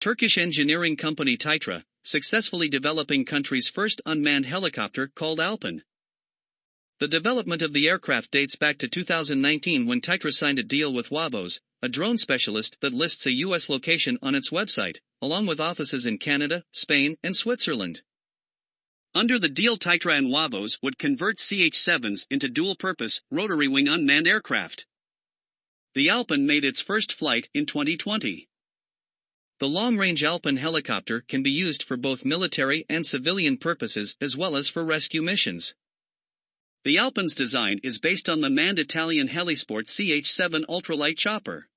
Turkish engineering company Titra, successfully developing country's first unmanned helicopter called Alpin. The development of the aircraft dates back to 2019 when Titra signed a deal with UAVOS, a drone specialist that lists a US location on its website, along with offices in Canada, Spain, and Switzerland. Under the deal Titra and UAVOS would convert CH-7s into dual-purpose, rotary-wing unmanned aircraft. The Alpin made its first flight in 2020. The long-range Alpin helicopter can be used for both military and civilian purposes as well as for rescue missions. The Alpin's design is based on the manned Italian Helisport CH-7 ultralight chopper.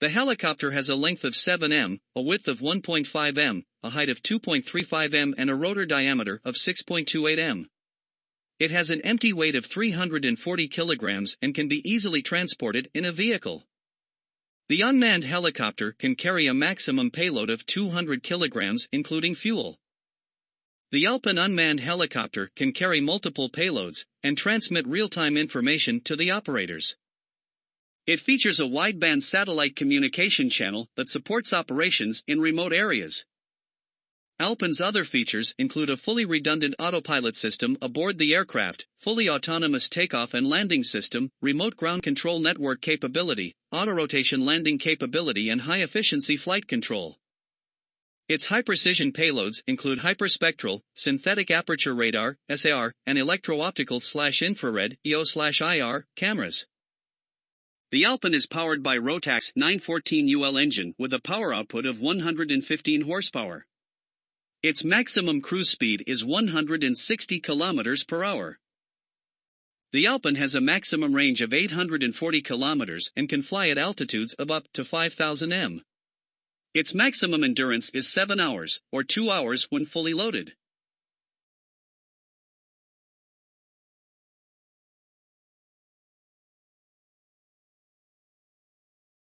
The helicopter has a length of 7 m, a width of 1.5 m, a height of 2.35 m and a rotor diameter of 6.28 m. It has an empty weight of 340 kilograms and can be easily transported in a vehicle. The unmanned helicopter can carry a maximum payload of 200 kilograms including fuel. The Alpin unmanned helicopter can carry multiple payloads and transmit real-time information to the operators. It features a wideband satellite communication channel that supports operations in remote areas. Alpin's other features include a fully redundant autopilot system aboard the aircraft, fully autonomous takeoff and landing system, remote ground control network capability, auto-rotation landing capability and high-efficiency flight control. Its high-precision payloads include hyperspectral, synthetic aperture radar, SAR, and electro-optical slash infrared, EO slash IR, cameras. The Alpin is powered by Rotax 914 UL engine with a power output of 115 horsepower. Its maximum cruise speed is 160 km per hour. The Alpin has a maximum range of 840 km and can fly at altitudes of up to 5000 m. Its maximum endurance is 7 hours, or 2 hours when fully loaded.